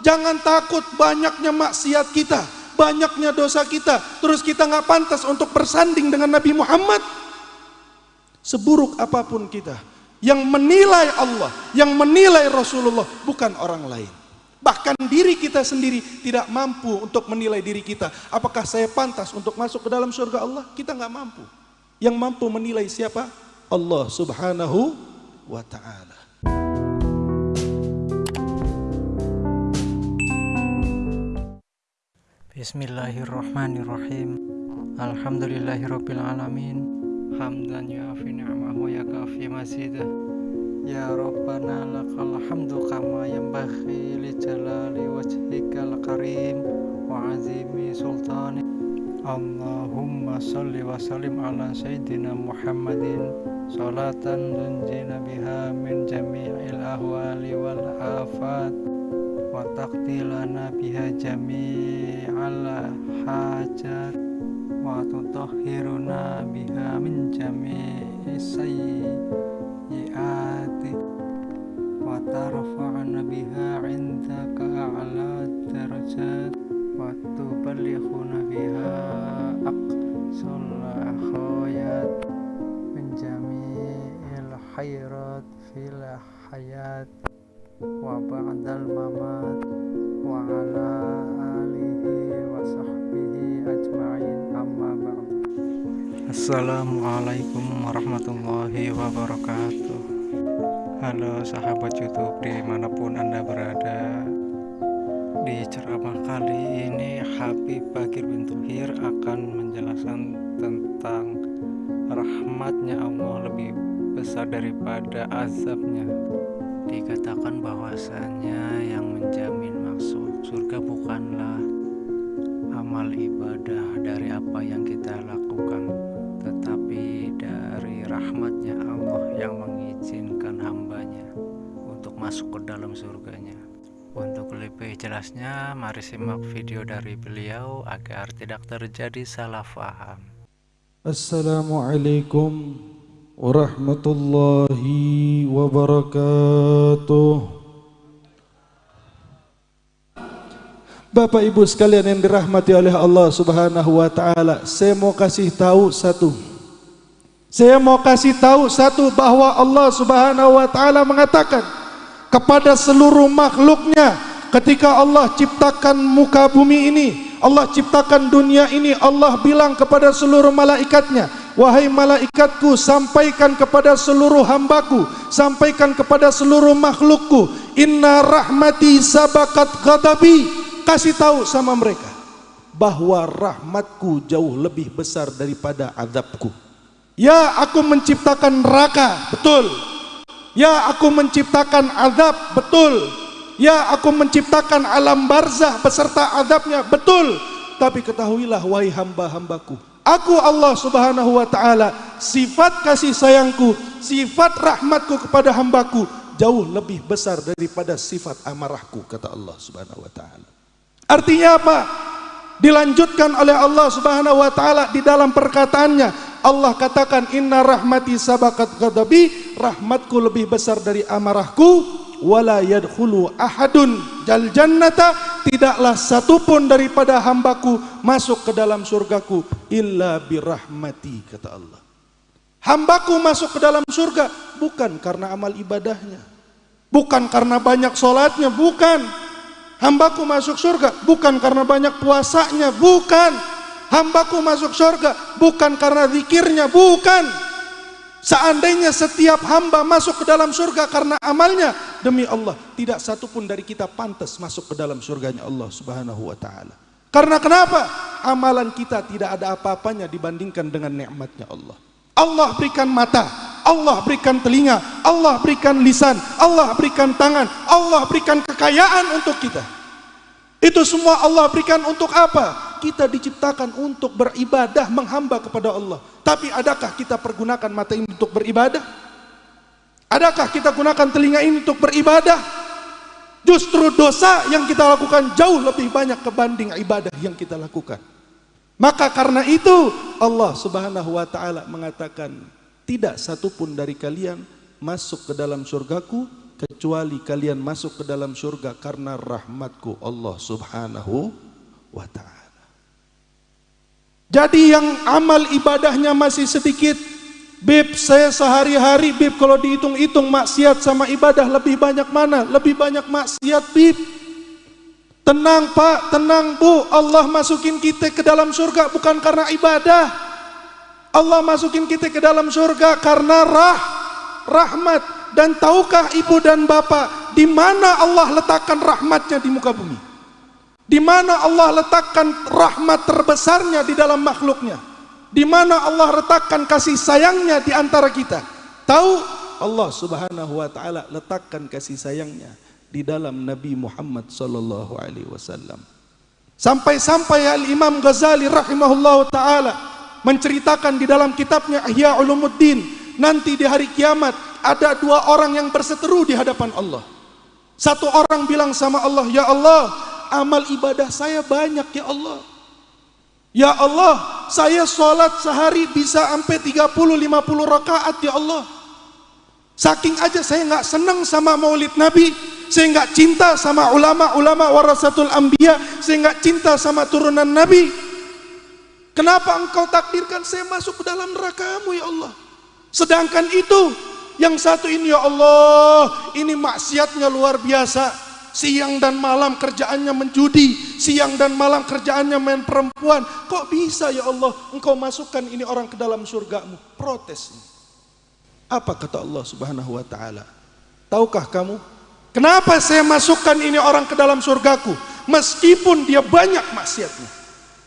Jangan takut banyaknya maksiat kita, banyaknya dosa kita, terus kita nggak pantas untuk bersanding dengan Nabi Muhammad. Seburuk apa pun kita, yang menilai Allah, yang menilai Rasulullah bukan orang lain. Bahkan diri kita sendiri tidak mampu untuk menilai diri kita. Apakah saya pantas untuk masuk ke dalam surga Allah? Kita nggak mampu. Yang mampu menilai siapa? Allah Subhanahu wa taala. Bismillahirrahmanirrahim. Alhamdulillahirabbil alamin Hamdan yuafi ni'amahu ya kafi masidah Ya Rabbana lakal hamdu kama yanbaghi li jalali wajhikal karim wa azimi sultani. Allahumma salli wa sallim ala sayyidina Muhammadin. Salatan tunjina biha min jami'il ahwali wal afat. Wa taqdilana biha jami'al hajat wa tutahhiruna biha min jami'i sayyiati wa tarfa'na biha 'indaka a'la darajat wa tuballighuna biha aqsal khayat min jami'il khairat fil hayat wa ba'dal mamat wa ala Assalamualaikum warahmatullahi wabarakatuh. Halo sahabat youtube di mana pun anda berada. Di ceramah kali ini Habib Bakir bin Tuhir akan menjelaskan tentang rahmatnya Allah lebih besar daripada azabnya. Dikatakan bahwasanya yang menjamin maksud surga bukanlah amal ibadah dari apa yang kita lakukan rahmatnya Allah yang mengizinkan hambanya untuk masuk ke dalam surganya Untuk lebih jelasnya mari simak video dari beliau agar tidak terjadi salah faham Assalamualaikum warahmatullahi wabarakatuh. Bapak Ibu sekalian yang dirahmati oleh Allah Subhanahu wa taala, saya mau kasih tahu satu. Saya mau kasih tahu satu bahwa Allah Subhanahu wa taala mengatakan kepada seluruh makhluknya ketika Allah ciptakan muka bumi ini, Allah ciptakan dunia ini, Allah bilang kepada seluruh malaikatnya, Wahai malaikatku sampaikan kepada seluruh hambaku Sampaikan kepada seluruh makhlukku Inna rahmati sabakat ghadabi. Kasih tahu sama mereka Bahwa rahmatku jauh lebih besar daripada azabku Ya aku menciptakan neraka Betul. Ya aku menciptakan azab Betul. Ya aku menciptakan alam barzah beserta azabnya Betul. Tapi ketahuilah wahai hamba-hambaku Aku Allah subhanahu wa ta'ala Sifat kasih sayangku Sifat rahmatku kepada hambaku Jauh lebih besar daripada sifat amarahku Kata Allah subhanahu wa ta'ala. Artinya apa? Dilanjutkan oleh Allah subhanahu wa ta'ala Di dalam perkataannya. Allah katakan Inna rahmati sabakat ghadabi Rahmatku lebih besar dari amarahku wala yadkhulu ahadun. Jal jannata tidaklah satupun daripada hambaku masuk ke dalam surgaku illa birahmati kata Allah. Hambaku masuk ke dalam surga bukan karena amal ibadahnya bukan karena banyak solatnya bukan hambaku masuk surga bukan karena banyak puasanya bukan hambaku masuk surga bukan karena zikirnya bukan Seandainya setiap hamba masuk ke dalam surga karena amalnya, demi Allah, tidak satu pun dari kita pantas masuk ke dalam surganya Allah Subhanahu wa taala. Karena kenapa? Amalan kita tidak ada apa-apanya dibandingkan dengan nikmatnya Allah. Allah berikan mata, Allah berikan telinga, Allah berikan lisan, Allah berikan tangan, Allah berikan kekayaan untuk kita. Itu semua Allah berikan untuk apa? kita diciptakan untuk beribadah menghamba kepada Allah. Tapi adakah kita pergunakan mata ini untuk beribadah? Adakah kita gunakan telinga ini untuk beribadah? Justru dosa yang kita lakukan jauh lebih banyak kebanding ibadah yang kita lakukan. Maka karena itu Allah Subhanahu wa taala mengatakan tidak satupun dari kalian masuk ke dalam surgaku kecuali kalian masuk ke dalam surga karena rahmatku Allah subhanahu wa ta'ala. Jadi yang amal ibadahnya masih sedikit, Bib saya sehari-hari Bib kalau dihitung-hitung maksiat sama ibadah lebih banyak mana? Lebih banyak maksiat Bib. Tenang Pak, tenang Bu, Allah masukin kita ke dalam surga bukan karena ibadah. Allah masukin kita ke dalam surga karena rah, rahmat. Dan tahukah ibu dan bapak di mana Allah letakkan rahmatnya di muka bumi? Di mana Allah letakkan rahmat terbesarnya di dalam makhluknya? Di mana Allah letakkan kasih sayangnya di antara kita? Tahu Allah Subhanahu wa taala letakkan kasih sayangnya di dalam Nabi Muhammad sallallahu alaihi wasallam. Sampai-sampai Al Imam Ghazali rahimahullahu taala menceritakan di dalam kitabnya Ihya Ulumuddin nanti di hari kiamat ada dua orang yang berseteru di hadapan Allah. Satu orang bilang sama Allah, "Ya Allah, amal ibadah saya banyak ya Allah." Ya Allah, saya sholat sehari bisa sampai 30-50 rakaat ya Allah. Saking aja saya nggak senang sama maulid Nabi, saya nggak cinta sama ulama-ulama warasatul ambia, saya nggak cinta sama turunan Nabi. Kenapa engkau takdirkan saya masuk ke dalam nerakamu ya Allah? Sedangkan itu yang satu ini ya Allah, ini maksiatnya luar biasa. Siang dan malam kerjaannya menjudi, siang dan malam kerjaannya main perempuan. Kok bisa ya Allah engkau masukkan ini orang ke dalam surgamu? Protes. Apa kata Allah subhanahu wa ta'ala? Tahukah kamu? Kenapa saya masukkan ini orang ke dalam surgaku? Meskipun dia banyak maksiatnya.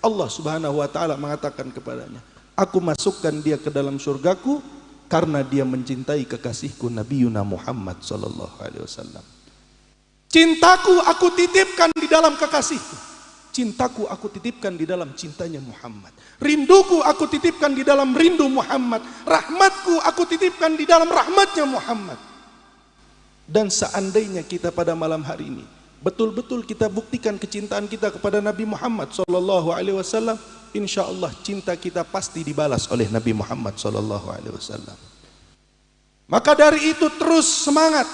Allah subhanahu wa ta'ala mengatakan kepadanya. Aku masukkan dia ke dalam surgaku karena dia mencintai kekasihku Nabi Yuna Muhammad sallallahu alaihi wasallam. Cintaku aku titipkan di dalam kekasihku. Cintaku aku titipkan di dalam cintanya Muhammad. Rinduku aku titipkan di dalam rindu Muhammad. Rahmatku aku titipkan di dalam rahmatnya Muhammad. Dan seandainya kita pada malam hari ini betul-betul kita buktikan kecintaan kita kepada Nabi Muhammad sallallahu alaihi wasallam, insya Allah cinta kita pasti dibalas oleh Nabi Muhammad sallallahu alaihi wasallam. Maka dari itu terus semangat,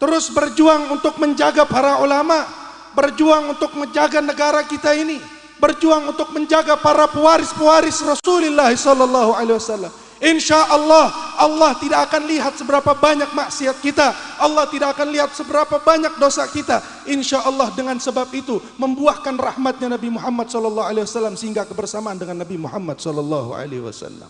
terus berjuang untuk menjaga para ulama, berjuang untuk menjaga negara kita ini, berjuang untuk menjaga para pewaris-pewaris Rasulullah sallallahu alaihi wasallam. Insya Allah Allah tidak akan lihat seberapa banyak maksiat kita. Allah tidak akan lihat seberapa banyak dosa kita. Insya Allah dengan sebab itu Membuahkan rahmatnya Nabi Muhammad SAW Sehingga kebersamaan dengan Nabi Muhammad SAW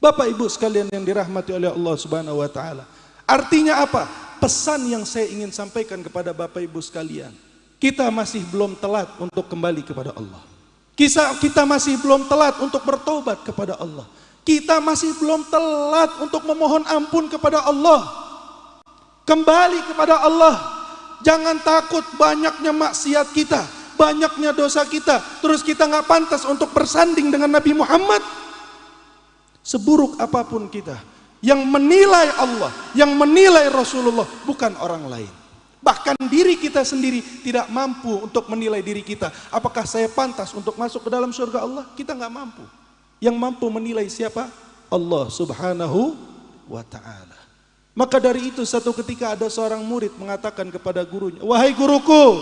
Bapak ibu sekalian yang dirahmati oleh Allah Subhanahu Wa Taala. Artinya apa? Pesan yang saya ingin sampaikan kepada bapak ibu sekalian. Kita masih belum telat untuk kembali kepada Allah. Kita masih belum telat untuk bertobat kepada Allah kita masih belum telat untuk memohon ampun kepada Allah. Kembali kepada Allah. Jangan takut banyaknya maksiat kita, banyaknya dosa kita, terus kita nggak pantas untuk bersanding dengan Nabi Muhammad. Seburuk apa pun kita, yang menilai Allah, yang menilai Rasulullah bukan orang lain. Bahkan diri kita sendiri tidak mampu untuk menilai diri kita. Apakah saya pantas untuk masuk ke dalam surga Allah? Kita nggak mampu. Yang mampu menilai siapa? Allah subhanahu wa ta'ala. Maka dari itu satu ketika ada seorang murid mengatakan kepada gurunya, Wahai guruku,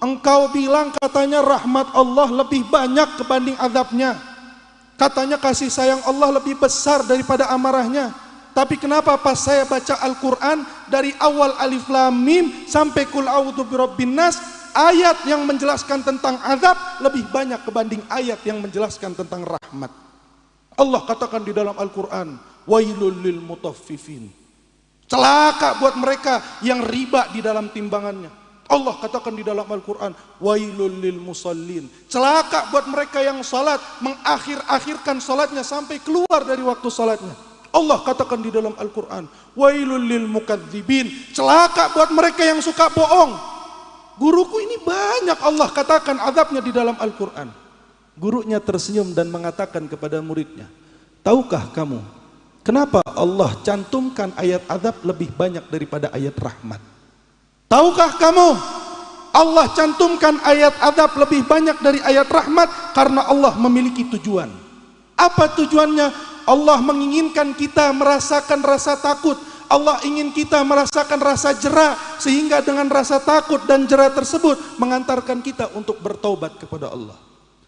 engkau bilang katanya rahmat Allah lebih banyak kebanding azabnya. Katanya kasih sayang Allah lebih besar daripada amarahnya. Tapi kenapa pas saya baca Al-Quran dari awal alif lam mim sampai kul a'udzu birabbin nas ayat yang menjelaskan tentang azab lebih banyak kebanding ayat yang menjelaskan tentang rahmat. Allah katakan di dalam Al-Quran, wailul lil mutaffifin. Celaka buat mereka yang riba di dalam timbangannya. Allah katakan di dalam Al-Quran, wailul lil musallin. Celaka buat mereka yang salat, mengakhir-akhirkan salatnya sampai keluar dari waktu salatnya. Allah katakan di dalam Al-Quran, wailul lil mukadzibin. Celaka buat mereka yang suka bohong. Guruku ini banyak Allah katakan azabnya di dalam Al-Quran. Gurunya tersenyum dan mengatakan kepada muridnya, Tahukah kamu, kenapa Allah cantumkan ayat azab lebih banyak daripada ayat rahmat? Tahukah kamu, Allah cantumkan ayat azab lebih banyak dari ayat rahmat karena Allah memiliki tujuan. Apa tujuannya? Allah menginginkan kita merasakan rasa takut. Allah ingin kita merasakan rasa jerah sehingga dengan rasa takut dan jerah tersebut mengantarkan kita untuk bertobat kepada Allah.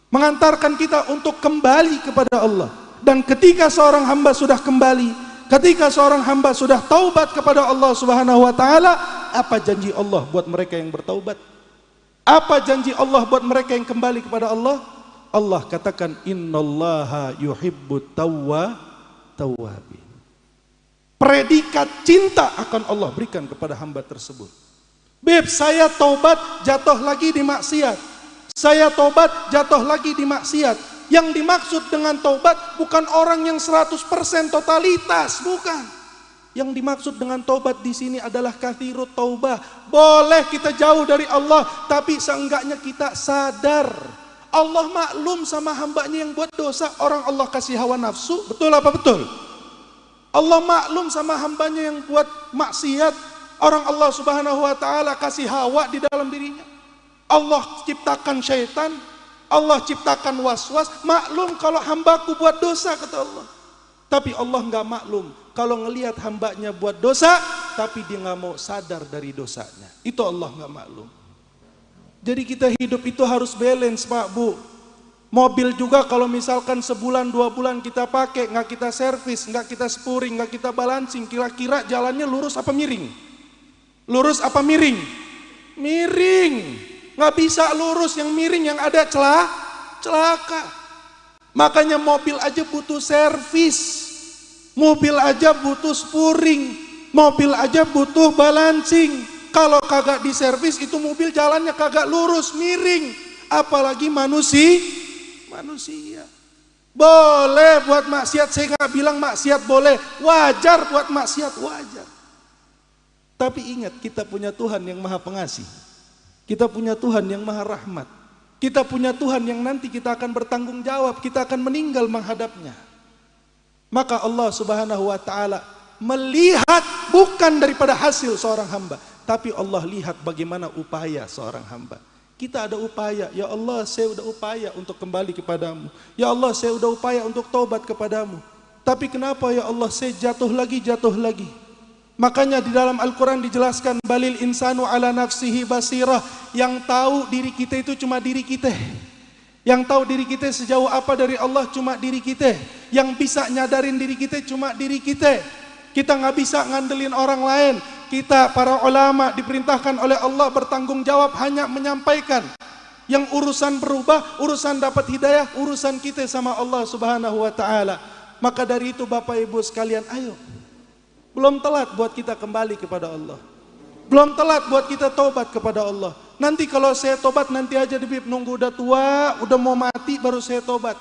Mengantarkan kita untuk kembali kepada Allah. Dan ketika seorang hamba sudah kembali, ketika seorang hamba sudah taubat kepada Allah Subhanahu wa taala, apa janji Allah buat mereka yang bertaubat? Apa janji Allah buat mereka yang kembali kepada Allah? Allah katakan innallaha yuhibbut tawwa tawwabin predikat cinta akan Allah berikan kepada hamba tersebut. Beb, saya tobat jatuh lagi di maksiat. Saya tobat jatuh lagi di maksiat. Yang dimaksud dengan tobat bukan orang yang 100% totalitas, bukan. Yang dimaksud dengan tobat di sini adalah kathirut taubah. Boleh kita jauh dari Allah, tapi seenggaknya kita sadar. Allah maklum sama hambanya yang buat dosa. Orang Allah kasih hawa nafsu, betul apa betul? Allah maklum sama hambanya yang buat maksiat. Orang Allah subhanahu wa ta'ala kasih hawa di dalam dirinya. Allah ciptakan syaitan. Allah ciptakan was-was. Maklum kalau hambaku buat dosa kata Allah. Tapi Allah nggak maklum. Kalau ngelihat hambanya buat dosa. Tapi dia nggak mau sadar dari dosanya. Itu Allah nggak maklum. Jadi kita hidup itu harus balance Pak Bu. Mobil juga kalau misalkan sebulan dua bulan kita pakai nggak kita servis, nggak kita spuring, nggak kita balancing, kira-kira jalannya lurus apa miring? Lurus apa miring? Miring. Nggak bisa lurus yang miring yang ada celah, celaka. Makanya mobil aja butuh servis. Mobil aja butuh spuring. Mobil aja butuh balancing. Kalau kagak diservis itu mobil jalannya kagak lurus, miring. Apalagi manusia manusia. Boleh buat maksiat, saya nggak bilang maksiat boleh. Wajar buat maksiat, wajar. Tapi ingat, kita punya Tuhan yang maha pengasih. Kita punya Tuhan yang maha rahmat. Kita punya Tuhan yang nanti kita akan bertanggung jawab, kita akan meninggal menghadapnya. Maka Allah subhanahu wa ta'ala melihat bukan daripada hasil seorang hamba. Tapi Allah lihat bagaimana upaya seorang hamba. Kita ada upaya, ya Allah saya sudah upaya untuk kembali kepadamu. Ya Allah saya sudah upaya untuk taubat kepadamu. Tapi kenapa ya Allah saya jatuh lagi, jatuh lagi. Makanya di dalam Al-Quran dijelaskan balil insanu ala nafsihi basirah. Yang tahu diri kita itu cuma diri kita. Yang tahu diri kita sejauh apa dari Allah cuma diri kita. Yang bisa nyadarin diri kita cuma diri kita. Kita nggak bisa ngandelin orang lain. Kita para ulama diperintahkan oleh Allah bertanggung jawab hanya menyampaikan. Yang urusan berubah, urusan dapat hidayah, urusan kita sama Allah Subhanahu wa taala. Maka dari itu Bapak Ibu sekalian, ayo. Belum telat buat kita kembali kepada Allah. Belum telat buat kita tobat kepada Allah. Nanti kalau saya tobat nanti aja Bib nunggu udah tua, udah mau mati baru saya tobat.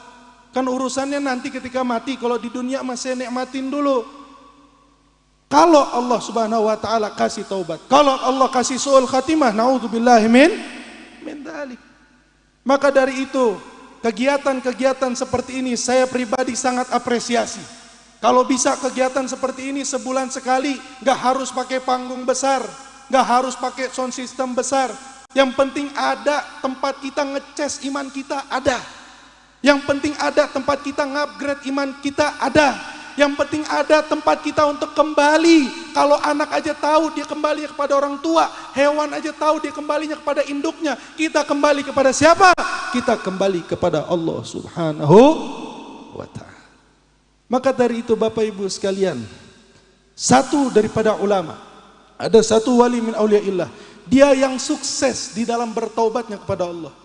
Kan urusannya nanti ketika mati kalau di dunia masih nikmatin dulu. Kalau Allah Subhanahu wa taala kasih taubat, kalau Allah kasih suul khatimah, naudzubillah min min dalik. Maka dari itu, kegiatan-kegiatan seperti ini saya pribadi sangat apresiasi. Kalau bisa kegiatan seperti ini sebulan sekali, nggak harus pakai panggung besar, nggak harus pakai sound system besar. Yang penting ada tempat kita ngeces iman kita ada. Yang penting ada tempat kita ngupgrade iman kita ada. Yang penting ada tempat kita untuk kembali. Kalau anak aja tahu dia kembali kepada orang tua, hewan aja tahu dia kembalinya kepada induknya. Kita kembali kepada siapa? Kita kembali kepada Allah Subhanahu wa taala. Maka dari itu Bapak Ibu sekalian, satu daripada ulama, ada satu wali min auliyaillah, dia yang sukses di dalam bertaubatnya kepada Allah.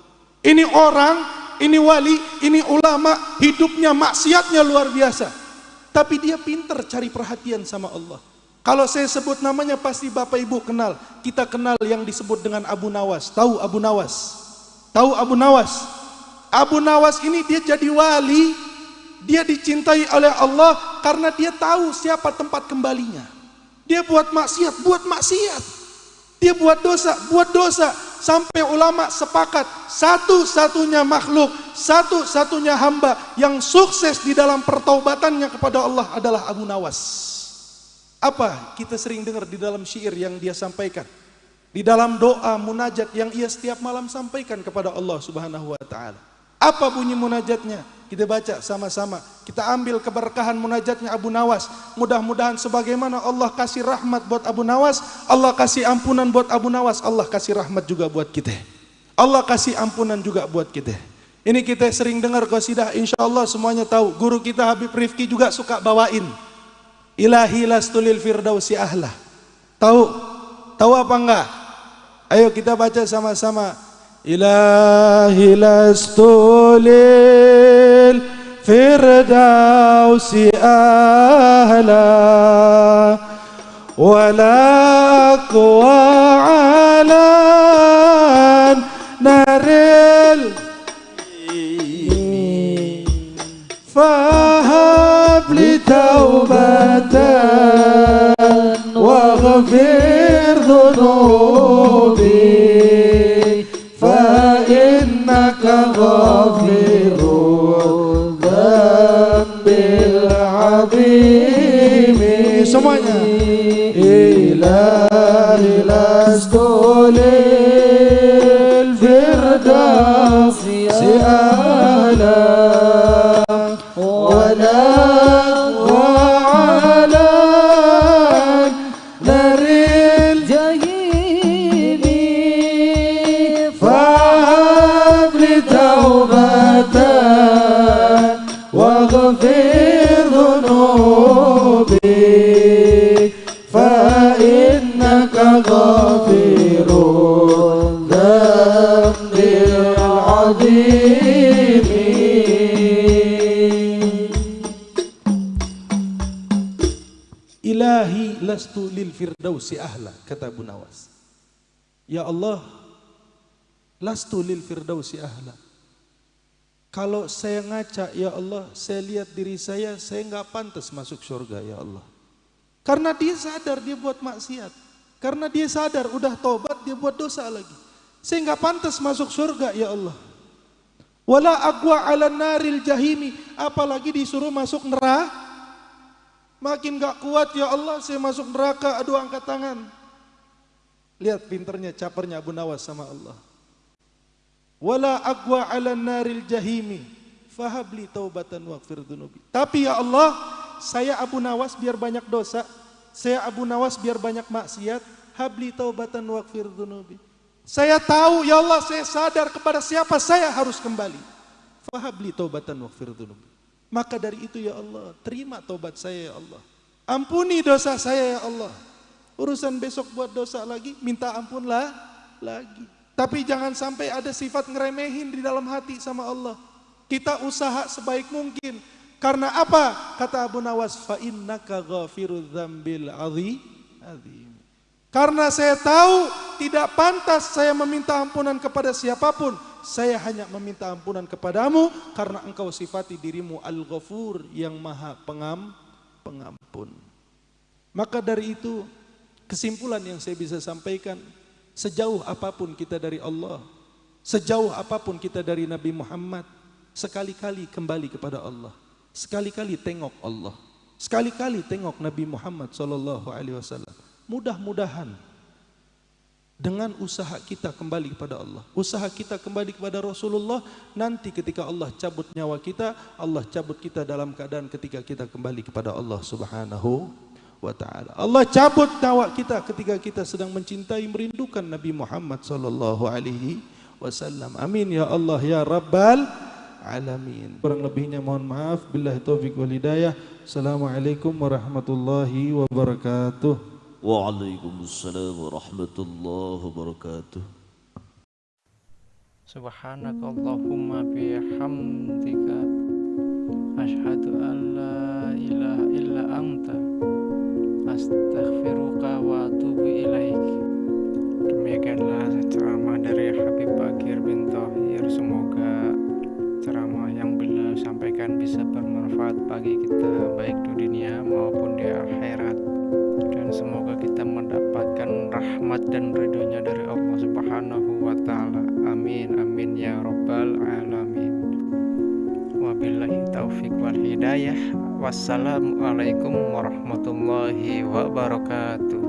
Ini orang, ini wali, ini ulama, hidupnya maksiatnya luar biasa. Tapi dia pinter cari perhatian sama Allah. Kalau saya sebut namanya pasti Bapak Ibu kenal. Kita kenal yang disebut dengan Abu Nawas. Tahu Abu Nawas? Tahu Abu Nawas? Abu Nawas ini dia jadi wali. Dia dicintai oleh Allah karena dia tahu siapa tempat kembalinya. Dia buat maksiat, buat maksiat. Dia buat dosa, buat dosa. Sampai ulama sepakat satu-satunya makhluk, satu-satunya hamba yang sukses di dalam pertaubatannya kepada Allah adalah Abu Nawas. Apa kita sering dengar di dalam syair yang dia sampaikan? Di dalam doa munajat yang ia setiap malam sampaikan kepada Allah Subhanahu wa taala. Apa bunyi munajatnya? Kita baca sama-sama. Kita ambil keberkahan munajatnya Abu Nawas. Mudah-mudahan sebagaimana Allah kasih rahmat buat Abu Nawas, Allah kasih ampunan buat Abu Nawas, Allah kasih rahmat juga buat kita. Allah kasih ampunan juga buat kita. Ini kita sering dengar qasidah, insya Allah semuanya tahu. Guru kita Habib Rifki juga suka bawain. Ilahi lastulil firdausi ahlah. Tahu? Tahu apa enggak? Ayo kita baca sama-sama. إلهي لست للفردوس أهلا ولا أقوى على نار firdausi ahla kata Abu Nawas. Ya Allah, lastu lil firdausi ahla. Kalau saya ngaca ya Allah, saya lihat diri saya, saya nggak pantas masuk surga ya Allah. Karena dia sadar dia buat maksiat. Karena dia sadar udah tobat dia buat dosa lagi. Saya nggak pantas masuk surga ya Allah. Wala agwa ala naril jahimi, apalagi disuruh masuk neraka. Makin gak kuat ya Allah saya masuk neraka aduh angkat tangan. Lihat pinternya capernya Abu Nawas sama Allah. Wala agwa ala naril jahimi fahabli taubatan waghfir dhunubi. Tapi ya Allah, saya Abu Nawas biar banyak dosa, saya Abu Nawas biar banyak maksiat, habli taubatan waghfir dhunubi. Saya tahu ya Allah, saya sadar kepada siapa saya harus kembali. Fahabli taubatan waghfir dhunubi. Maka dari itu ya Allah, terima tobat saya ya Allah. Ampuni dosa saya ya Allah. Urusan besok buat dosa lagi, minta ampunlah lagi. Tapi jangan sampai ada sifat ngeremehin di dalam hati sama Allah. Kita usaha sebaik mungkin. Karena apa? Kata Abu Nawas, fa innaka ghafirudz dzambil. Karena saya tahu tidak pantas saya meminta ampunan kepada siapa pun. Saya hanya meminta ampunan kepadamu karena engkau sifati dirimu Al-Ghafur yang maha pengam, pengampun. Maka dari itu kesimpulan yang saya bisa sampaikan sejauh apa pun kita dari Allah, sejauh apa pun kita dari Nabi Muhammad, sekali-kali kembali kepada Allah, sekali-kali tengok Allah, sekali-kali tengok Nabi Muhammad sallallahu alaihi wasallam. Mudah-mudahan dengan usaha kita kembali kepada Allah, usaha kita kembali kepada Rasulullah, nanti ketika Allah cabut nyawa kita, Allah cabut kita dalam keadaan ketika kita kembali kepada Allah Subhanahu wa taala. Allah cabut nyawa kita ketika kita sedang mencintai merindukan Nabi Muhammad sallallahu alaihi wasallam. Amin ya Allah ya rabbal alamin. Kurang lebihnya mohon maaf. Billahi taufik wal hidayah. Assalamualaikum warahmatullahi wabarakatuh. Waalaikumsalam warahmatullahi wabarakatuh. Subhanaka Allahumma bihamdika Ashhadu an la ilaha illa anta Astaghfiruka wa atubu ilaik. Demikianlah ceramah dari Habib Bakir bin Tohir Semoga ceramah yang beliau sampaikan bisa bermanfaat bagi kita Baik di dunia maupun di akhirat rahmat dan ridhonya dari Allah Subhanahu wa taala. Amin amin ya rabbal alamin. Wabillahi taufik wal hidayah. Wassalamualaikum warahmatullahi wabarakatuh.